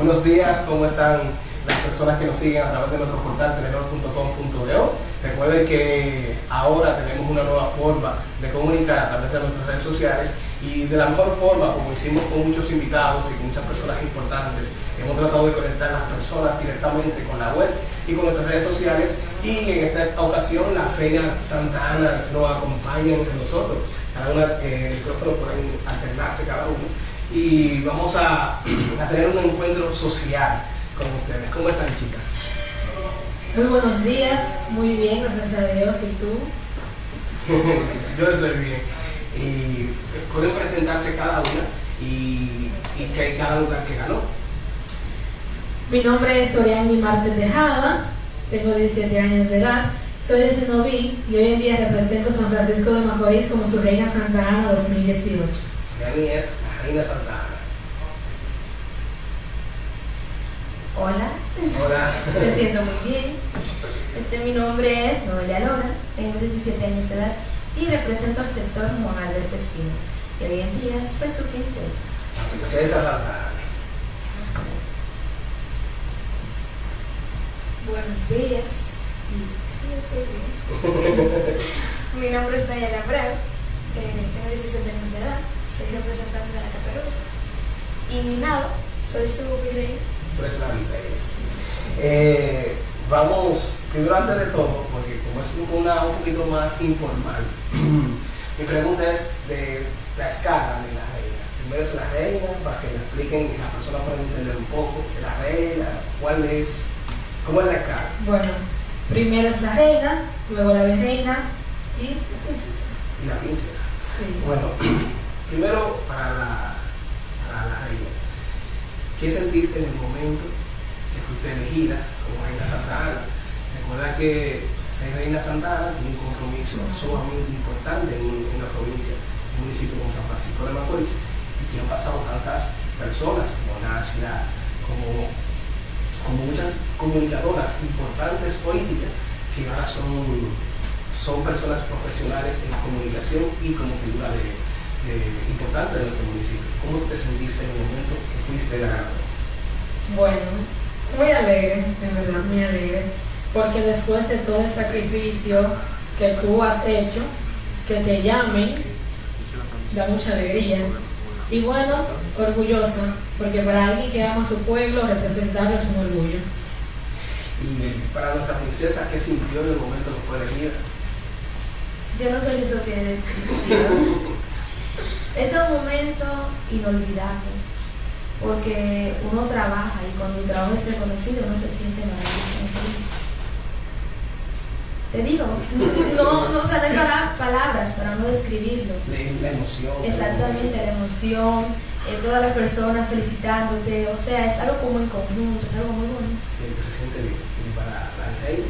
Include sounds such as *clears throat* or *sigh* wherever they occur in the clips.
Buenos días, ¿cómo están las personas que nos siguen a través de nuestro portal telenor.com.do? Recuerden que ahora tenemos una nueva forma de comunicar a través de nuestras redes sociales y de la mejor forma, como hicimos con muchos invitados y con muchas personas importantes, hemos tratado de conectar a las personas directamente con la web y con nuestras redes sociales y en esta ocasión la Reina Santa Ana nos acompaña entre nosotros. Cada una, eh, micrófono pueden alternarse cada uno y vamos a, a tener un encuentro social con ustedes. ¿Cómo están chicas? Muy buenos días, muy bien, gracias a Dios. ¿Y tú? *laughs* Yo estoy bien. Y pueden presentarse cada una y, y que hay cada lugar que ganó. Mi nombre es Oriani Martes Tejada, tengo 17 años de edad, soy de Senoví y hoy en día represento San Francisco de Macorís como su Reina Santa Ana 2018. Oriani es la Reina Santa Ana. Hola, Hola. me siento muy bien. Este, mi nombre es Noelia Lora, tengo 17 años de edad y represento al sector Juan Alberto Espino. Y hoy en día soy su princesa. La princesa Santa Ana. Buenos días. Sí, estoy bien. mi nombre es Nayala Abreu, eh, tengo 17 años de edad, soy representante de la Caperuza. Y nada, soy su virrey. Eh, vamos, primero antes de todo, porque como es una un poquito más informal, *clears throat* mi pregunta es de la escala de la reina. Primero es la reina, para que me expliquen y las personas puedan entender un poco de la reina, cuál es, cómo es la escala. Bueno, primero es la reina, luego la virreina y la princesa. y la princesa. Sí. Bueno, *clears throat* primero para la, reina. ¿Qué sentiste en el momento que fuiste elegida como reina Santa Ana? Recuerda que ser reina Santa Ana tiene un compromiso sumamente importante en, en la provincia, en un municipio como San Francisco de Macorís, y que han pasado tantas personas como Nashla, como, como muchas comunicadoras importantes políticas que ahora son son personas profesionales en comunicación y como figura de, de- importante de nuestro municipio. ¿Cómo te sentiste en el momento que fuiste ganador? Bueno, muy alegre, en verdad, muy alegre, porque después de todo el sacrificio que tú has hecho, que te llamen, da mucha alegría. Y bueno, orgullosa, porque para alguien que ama a su pueblo, representarlo es un orgullo. Y para nuestra princesa, ¿qué sintió en el momento que fue elegida? Yo no soy eso que descripción. *laughs* es un momento inolvidable, porque uno trabaja y cuando el trabajo es reconocido uno se siente maravilloso. Te digo, *laughs* no, no se dan para- palabras para no describirlo. La, la emoción. Exactamente, la emoción, eh, todas las personas felicitándote, o sea, es algo como en conjunto, es algo muy bonito. El que se siente bien. Y para la reina,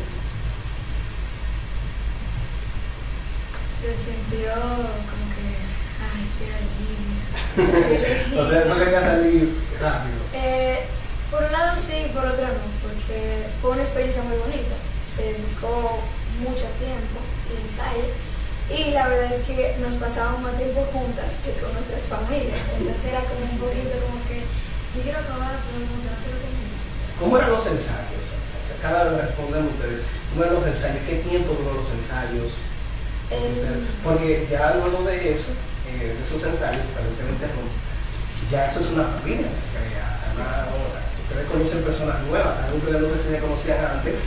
Se sintió como que, alivio. no te, *laughs* no dejas salir rápido. Eh, por un lado sí, por otro no, porque fue una experiencia muy bonita. Se dedicó mucho tiempo y ensayo y la verdad es que nos pasábamos más tiempo juntas que con nuestras familias. Entonces era como un poquito como que yo quiero acabar, pero no quiero terminar. ¿Cómo eran los ensayos? O sea, cada vez responden ustedes. ¿Cómo eran los ensayos? ¿Qué tiempo duró los ensayos? El- Porque ya luego de eso, eh, de perdón que me interrumpa, ya eso es una familia se crea. Una- ustedes conocen personas nuevas, tal vez ustedes no se conocían antes,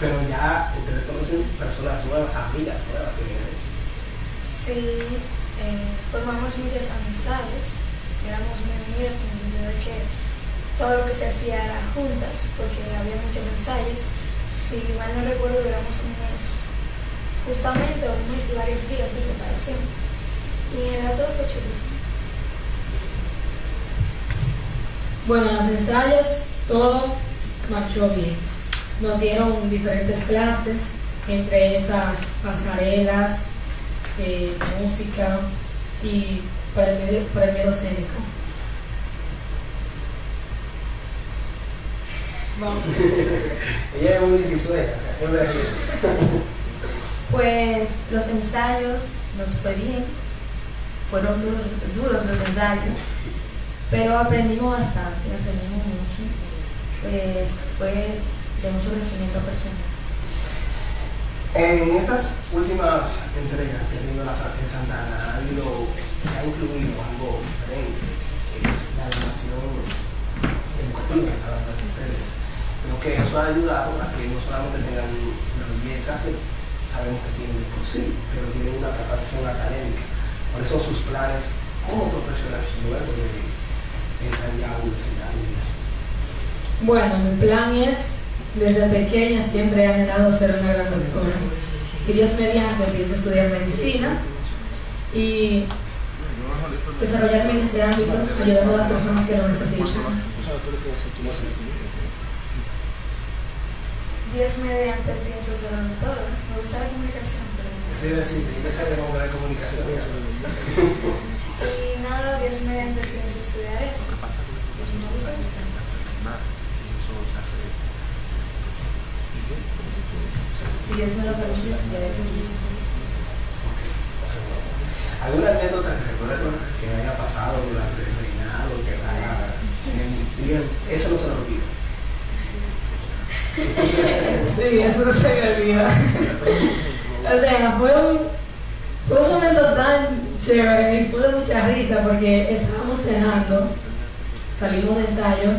pero ya ustedes conocen personas nuevas, amigas nuevas. eh. Sí, eh, formamos muchas amistades, éramos muy unidas en el sentido de que todo lo que se hacía era juntas, porque había muchos ensayos. Si mal no recuerdo, éramos un mes, justamente un mes y varios días de preparación. Y verdad todo fue chulísimo. Bueno, en los ensayos todo marchó bien. Nos dieron diferentes clases, entre esas pasarelas, eh, música y para el medio, para el medio escénico. Vamos. *laughs* Ella es muy difícil, ¿qué voy a decir? Pues los ensayos nos fue bien, fueron duros, duros los ensayos, pero aprendimos bastante, aprendimos mucho. fue de mucho crecimiento personal. En estas últimas entregas que ha tenido la en Santa Ana, ha habido, se ha incluido algo diferente, que es la educación educativa que está dando ustedes. Creo que eso ha ayudado a que no solamente tengan una belleza que sabemos que tienen por sí, pero tienen una preparación académica. Por eso sus planes como profesionales luego de entrar ya a la universidad. Bueno, mi plan es desde pequeña siempre he anhelado ser una gran doctora. Y Dios mediante pienso estudiar medicina y desarrollarme en ese ámbito, ayudando a las personas que lo necesitan. Dios mediante pienso ser doctora. Me gusta la comunicación. Sí, sí, la comunicación. y nada, Dios mediante pienso estudiar eso. Me gusta esto. Si Dios me lo permite, ¿Alguna anécdota que recuerdas que haya pasado durante el reinado, que haya, digan, eso no se lo olvida? sí, eso no se me olvida. *laughs* o sea, fue un, fue un momento tan chévere y de mucha risa porque estábamos cenando, salimos de ensayo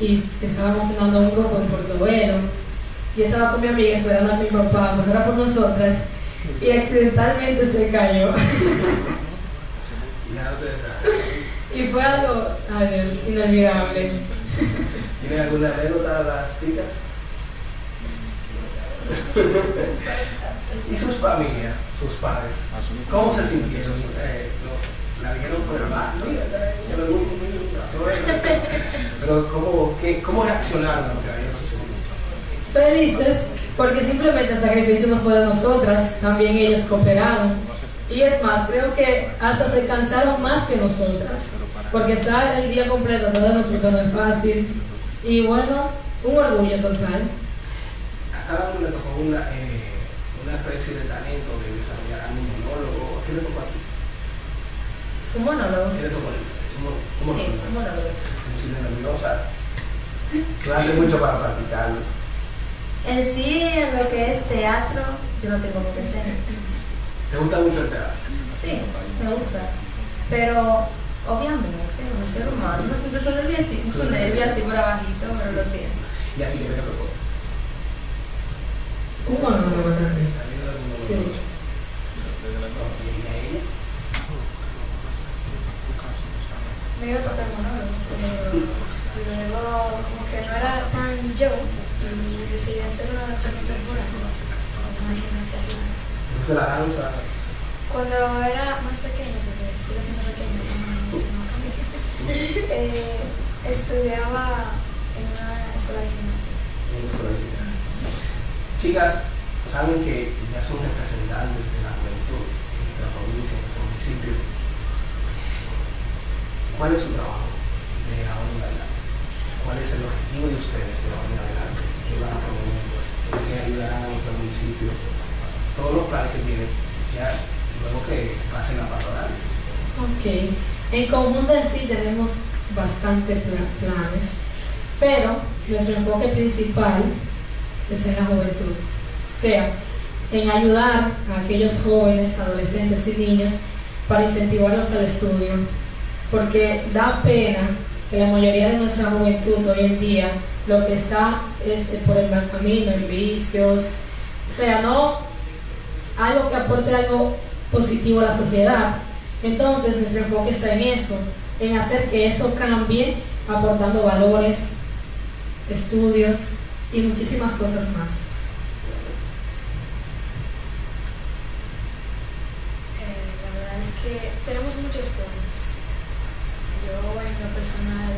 y estábamos cenando un grupo en Portobelo yo estaba con mi amiga esperando a mi papá, pues era por nosotras, y accidentalmente se cayó. *laughs* y fue algo, adiós, inolvidable. ¿Tiene alguna anécdota a las chicas? *laughs* ¿Y sus familias, sus padres? ¿Cómo se sintieron? Eh, ¿La vieron por el mar? Pero ¿cómo, qué, cómo reaccionaron a lo que había sucedido? felices porque simplemente el sacrificio no fue de nosotras, también ellos cooperaron. Y es más, creo que hasta se cansaron más que nosotras, porque estar el día completo todo nosotros no es fácil. Y bueno, un orgullo total. A cada uno le tocó una, eh, una especie de talento de desarrollar un monólogo. ¿Qué le tocó a ti? ¿Un monólogo? ¿Qué le tocó a ti? ¿Un, sí, un monólogo. Como nerviosa. Tú haces mucho para practicarlo. En sí, en lo que es teatro, yo no tengo que ser. ¿Te gusta mucho el teatro? Sí, me gusta. Pero, obviamente, un ser humano no siempre son nervios así, su nervio así por abajito, pero lo siento. ¿Y a ti qué te tocó? Un monólogo también. Me iba a tocar monólogo, pero luego como que no era tan yo y decidí hacer una danza contemporánea, una gimnasia ¿Te gusta la danza? Cuando era más pequeña, porque sigo siendo pequeña, no, *laughs* eh, estudiaba en una escuela de gimnasia. Chicas, saben que ya son representantes de la juventud en nuestra provincia, en nuestro municipio. ¿Cuál es su trabajo de ahora en adelante? ¿Cuál es el objetivo de ustedes de ahora en adelante? que van a promover, que ayudarán a nuestro municipio, todos los planes que tienen, ya luego que pasen a patronales. Ok, en conjunto sí tenemos bastantes planes, pero nuestro enfoque principal es en la juventud, sea, en ayudar a aquellos jóvenes, adolescentes y niños para incentivarlos al estudio, porque da pena que la mayoría de nuestra juventud hoy en día lo que está es por el mal camino, en vicios, o sea, no algo que aporte algo positivo a la sociedad. Entonces nuestro enfoque está en eso, en hacer que eso cambie, aportando valores, estudios y muchísimas cosas más. Eh, la verdad es que tenemos muchos planes. Yo en lo personal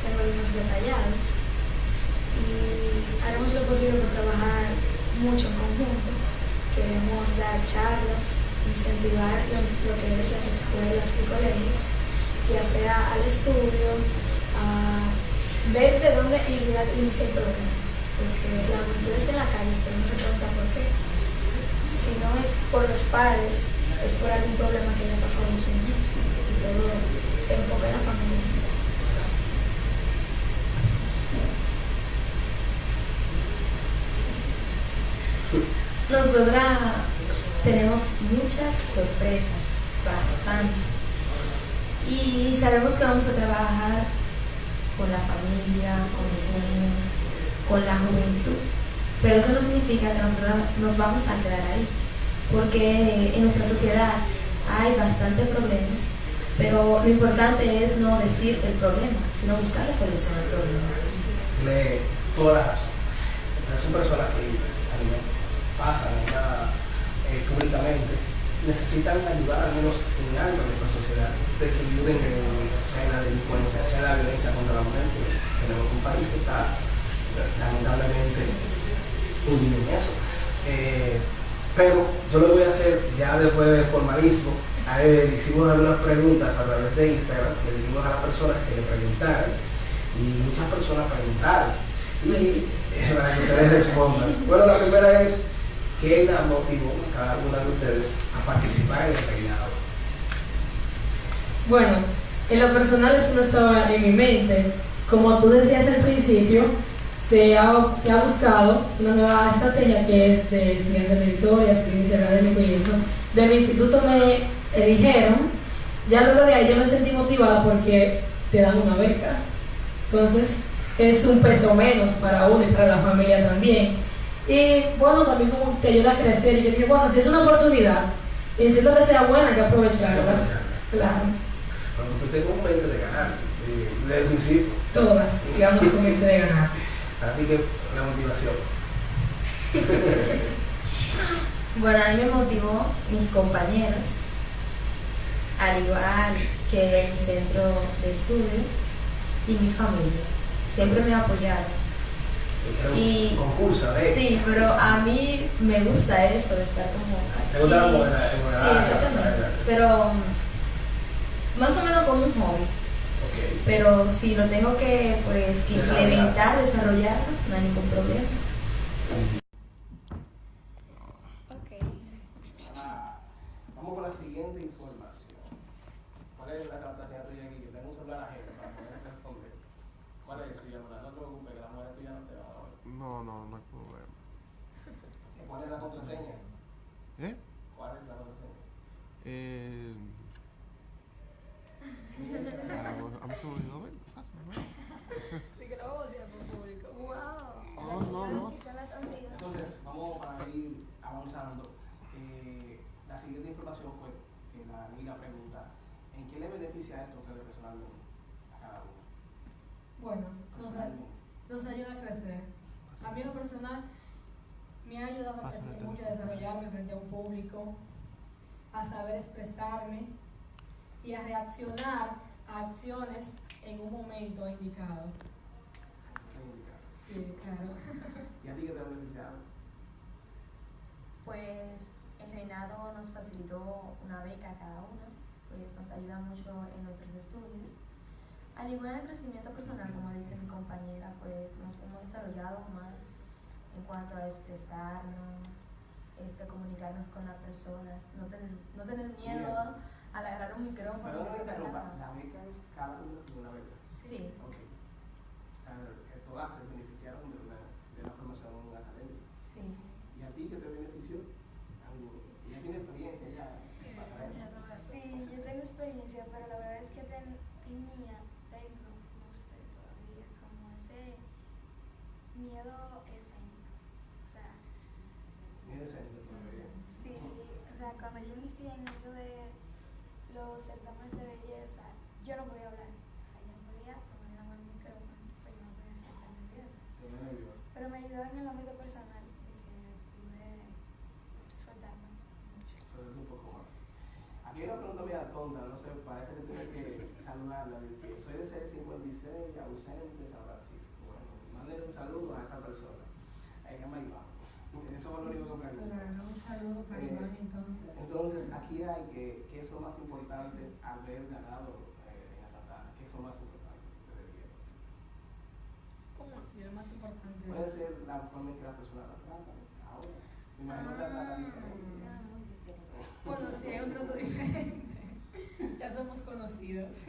tengo algunos detallados y haremos lo posible por trabajar mucho en conjunto. Queremos dar charlas, incentivar lo, que es las escuelas y colegios, ya sea al estudio, a ver de dónde en realidad inicia el problema. Porque la juventud está en la calle, pero no se pregunta por qué. Si no es por los padres, es por algún problema que le pasó en su niñez y todo se enfoca en la familia. Nosotras tenemos muchas sorpresas, bastante. Y sabemos que vamos a trabajar con la familia, con los niños, con la juventud. Pero eso no significa que nosotros nos vamos a quedar ahí porque en nuestra sociedad hay bastantes problemas, pero lo importante es no decir el problema, sino buscar la solución al problema. Tiene toda. Son personas que a nivel pasan eh, públicamente necesitan ayudar al menos en algo en nuestra sociedad, de que ayuden en, sea la delincuencia, sea la violencia contra la mujer, que tenemos un país que está lamentablemente hundido en eso. Pero yo lo voy a hacer ya después del formalismo. Hicimos algunas preguntas a través de Instagram, le dijimos a las personas que le preguntaran y muchas personas preguntaron. Y *laughs* para que ustedes respondan. Bueno, la primera es, ¿qué la motivó a cada una de ustedes a participar en el peinado? Bueno, en lo personal eso no estaba en mi mente. Como tú decías al principio, se ha, se ha buscado una nueva estrategia que es de estudiante meritoria, experiencia académica y eso. De mi instituto me eligieron, ya luego de ahí yo me sentí motivada porque te dan una beca. Entonces es un peso menos para uno y para la familia también. Y bueno, también como te ayuda a crecer. Y yo dije, bueno, si es una oportunidad y necesito que sea buena, hay que aprovecharla. Claro, Cuando usted tenga un mente de ganar, eh, desde el principio, todas, digamos, con mente de ganar. Así que la motivación. *laughs* Bueno, a mí me motivó mis compañeros, al igual que mi centro de estudio y mi familia. Siempre me apoyaron. Y- concurso, ¿eh? Sí, pero a mí me gusta eso estar como. ¿Te gusta la- en la- Sí, exactamente. Pero mm, más o menos como un hobby. Pero si lo tengo que pues que Desarrollar. implementar, desarrollarlo, no hay ningún problema. Ok. Ah, vamos con la siguiente información. ¿Cuál es la capacidad tuya aquí? Que tengo un celular ajeno para poder responder. ¿Cuál es, Villamona? No te preocupes, que la mujer tuya no te va a ver. No, no, no hay problema. ¿Cuál es la contraseña? ¿Eh? ¿Cuál es la contraseña? Eh. Ah, bueno, a mí se me olvidó ver. pasa, ¿no? *laughs* que lo vamos a hacer por público. Wow. No, no, no. Sí, son las 11 y dos. Entonces, vamos para ir avanzando. Eh, la siguiente información fue que la la pregunta, ¿en qué le beneficia esto a ustedes personalmente? A cada uno. Bueno, nos, a- Personalmente. nos ayuda a crecer. A mí en lo personal me ha ayudado a crecer mucho, a desarrollarme frente a un público, a saber expresarme y a reaccionar a acciones en un momento indicado. Sí, claro. *laughs* ¿Y a ti qué te ha beneficiado? Pues el reinado nos facilitó una beca a cada uno, pues nos ayuda mucho en nuestros estudios. Al igual el crecimiento personal, como dice mi compañera, pues nos hemos desarrollado más en cuanto a expresarnos, este, comunicarnos con las personas, no tener, no tener miedo Miedo. Al agarrar un micrófono. Perdón que me interrumpa, expresarnos. la beca es cada uno tiene una beca. Sí, Ok. O sea, que todas se beneficiaron de una, de una formación académica. sí. ¿Y a ti qué te benefició? Ya tienes experiencia, ya. ver. Sí, yo tengo experiencia, pero la verdad es que ten- tenía, tengo, no sé todavía, como ese miedo escénico. O sea, de centro todavía. sí, o sea, cuando yo inicié en eso de los certámenes de belleza, yo no podía hablar. O sea, yo no podía tomar la mano al micrófono, pero no podía ser tan nerviosa. Pero me ayudó en el ámbito personal de que pude soltarme mucho. Sobre un poco más. Aquí hay una pregunta media tonta, no sé, parece que tienes que *laughs* saludarla. de que Soy de C56, ausente, San Francisco. Bueno, manden un saludo a esa persona. Ahí llama *laughs* Iván. Eso fue lo único que pregunté. Claro, un saludo para Eh, entonces. Aquí hay que, ¿qué es lo más importante al haber ganado eh, en la Santana? ¿Qué es lo más importante? ¿Cómo así? Lo más importante. Puede ser la forma en que la persona la trata ahora. Me imagino que la trata diferente. Era muy diferente. Bueno, sí, hay un trato diferente. Ya somos conocidos. *laughs*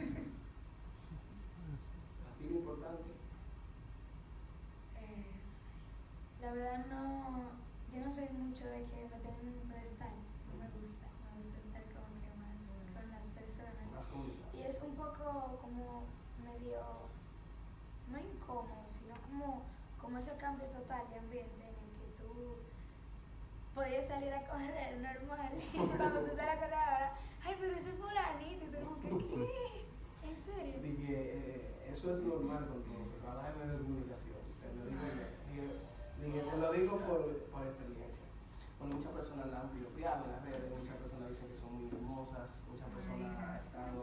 ¿A ti lo importante? Eh, la verdad no, yo no soy mucho de que me tengan en un pedestal, es un poco como medio, no incómodo, sino como, como ese cambio total de ambiente en el que tú podías salir a correr normal *laughs* y cuando tú sales a correr ahora, ay, pero ese fulanito, y tú como que, ¿qué? ¿En serio? De que eh, eso es normal con todos, trabajar en medios de comunicación. Te lo digo, digo- digo- te lo digo por, por experiencia. Bueno, muchas personas la han piropeado en las redes, muchas personas dicen que son muy hermosas, muchas personas han estado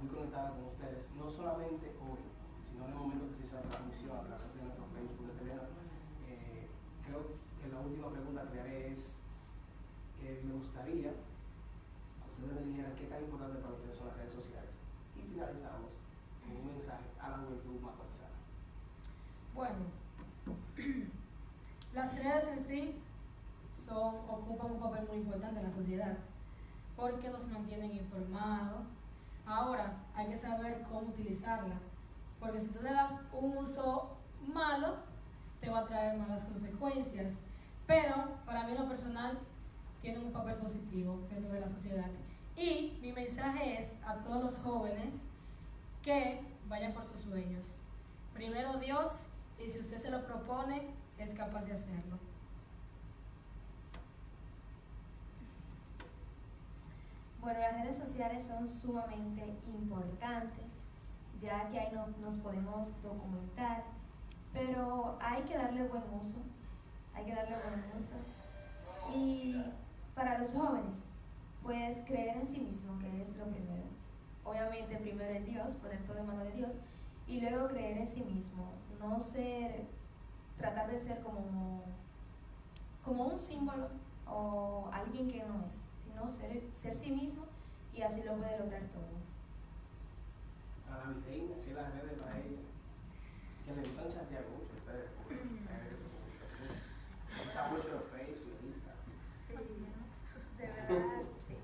muy conectadas con ustedes, no solamente hoy, sino en el momento que se hizo la transmisión a través de nuestro Facebook de. Eh, creo que la última pregunta que le haré es que me gustaría que ustedes me dijeran qué tan importante para ustedes son las redes sociales. Y finalizamos con un mensaje a la juventud macorizana. Bueno, *clears throat* las redes en sí son, ocupan un papel muy importante en la sociedad porque nos mantienen informados. Ahora hay que saber cómo utilizarla, porque si tú le das un uso malo, te va a traer malas consecuencias. Pero para mí lo personal tiene un papel positivo dentro de la sociedad. Y mi mensaje es a todos los jóvenes que vayan por sus sueños. Primero Dios y si usted se lo propone, es capaz de hacerlo. Bueno, las redes sociales son sumamente importantes, ya que ahí no- nos podemos documentar, pero hay que darle buen uso, hay que darle buen uso. Y para los jóvenes, pues creer en sí mismo, que es lo primero. Obviamente primero en Dios, poner todo en mano de Dios, y luego creer en sí mismo, no ser, tratar de ser como, como un símbolo o alguien que no es, sino ser, ser sí mismo y así lo puede lograr todo. Para la virreina, que las redes para ella, que le gustan chatear mucho, ustedes, usa mucho Facebook, Instagram. Sí, de verdad, sí.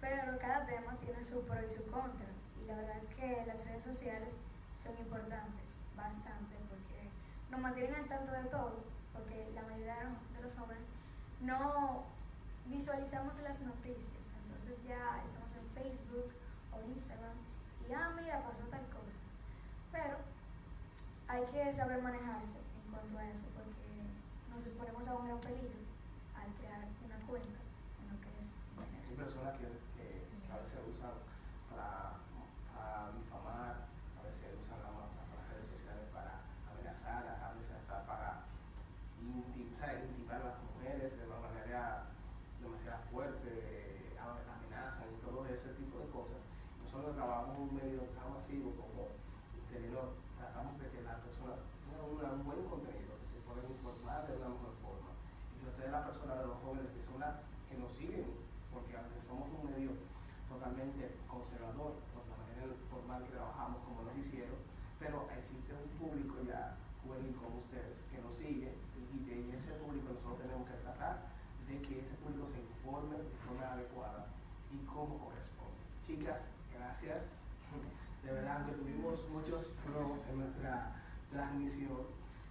Pero cada tema tiene su pro y su contra. Y la verdad es que las redes sociales son importantes, bastante, porque nos mantienen al tanto de todo, porque la mayoría de los- de los jóvenes no visualizamos las noticias. Entonces ya estamos en Facebook o Instagram y, ah, mira, pasó tal cosa. Pero hay que saber manejarse en cuanto a eso, porque nos exponemos a un gran peligro al crear una cuenta en lo que es Hay Internet. personas que, que, que a veces usan para, para difamar, a veces usan la, la- las redes sociales para amenazar, a veces hasta para intim- ¿sabes? intimar a las mujeres de una manera demasiado fuerte, a- amenazan y todo ese tipo de cosas. Nosotros trabajamos en un medio tan masivo como Telenor, tratamos de que las personas tengan una- un buen contenido, que se puedan informar de una mejor forma. Y que ustedes, las personas de los jóvenes que son las que nos siguen, porque aunque somos un medio totalmente conservador por la manera formal que trabajamos como noticiero, pero existe un público ya juvenil como ustedes que nos sigue y de ese público nosotros tenemos que tratar de que ese público se informe de forma adecuada y como corresponde. Chicas, gracias. De verdad, aunque tuvimos muchos pros en nuestra transmisión,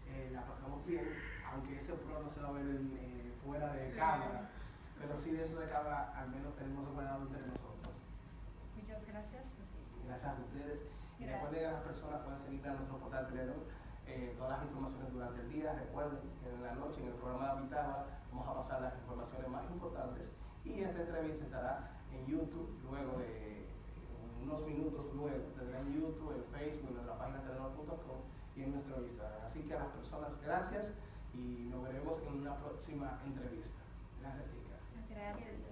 eh, la pasamos bien, aunque ese pro no se va a ver en, eh, fuera de Sí. cámara, pero sí dentro de cámara al menos tenemos un cuidado entre nosotros. Muchas gracias. Gracias a ustedes. Y Gracias. recuerden que las personas pueden seguir a nuestro portal Telenor eh, todas las informaciones durante el día. Recuerden que en la noche en el programa de Pitágoras vamos a pasar las informaciones más importantes y esta entrevista estará en YouTube luego de unos minutos luego tendrá en YouTube, en Facebook, en nuestra página telenor.com y en nuestro Instagram. Así que a las personas, gracias y nos veremos en una próxima entrevista. Gracias chicas.